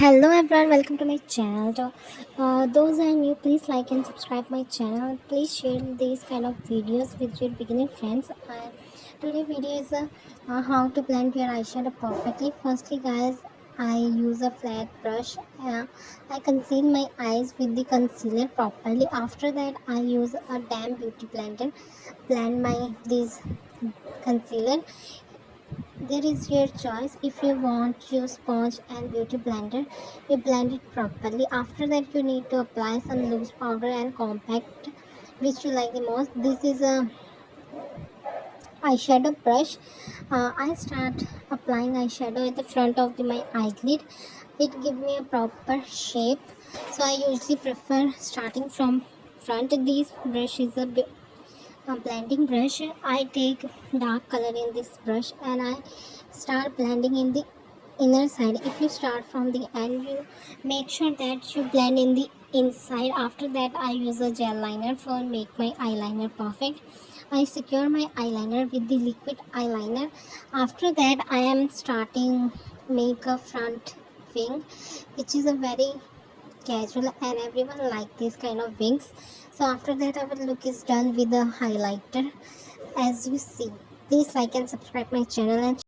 hello everyone. Welcome to my channel. Uh, those are new please like and subscribe my channel. Please share these kind of videos with your beginner friends. Uh, today video is uh, uh, how to blend your eyeshadow perfectly. Firstly guys I use a flat brush. Uh, I conceal my eyes with the concealer properly. After that I use a damn beauty blender. Blend my this concealer there is your choice. If you want use sponge and beauty blender you blend it properly. After that you need to apply some loose powder and compact which you like the most. This is a eyeshadow brush. Uh, i start applying eyeshadow at the front of the, my eyelid. It gives me a proper shape. So i usually prefer starting from front. This brush is a a blending brush. I take dark color in this brush and I start blending in the inner side. If you start from the end you make sure that you blend in the inside. After that I use a gel liner for make my eyeliner perfect. I secure my eyeliner with the liquid eyeliner. After that I am starting make a front wing which is a very casual and everyone like this kind of wings. So after that our look is done with the highlighter. As you see please like and subscribe my channel and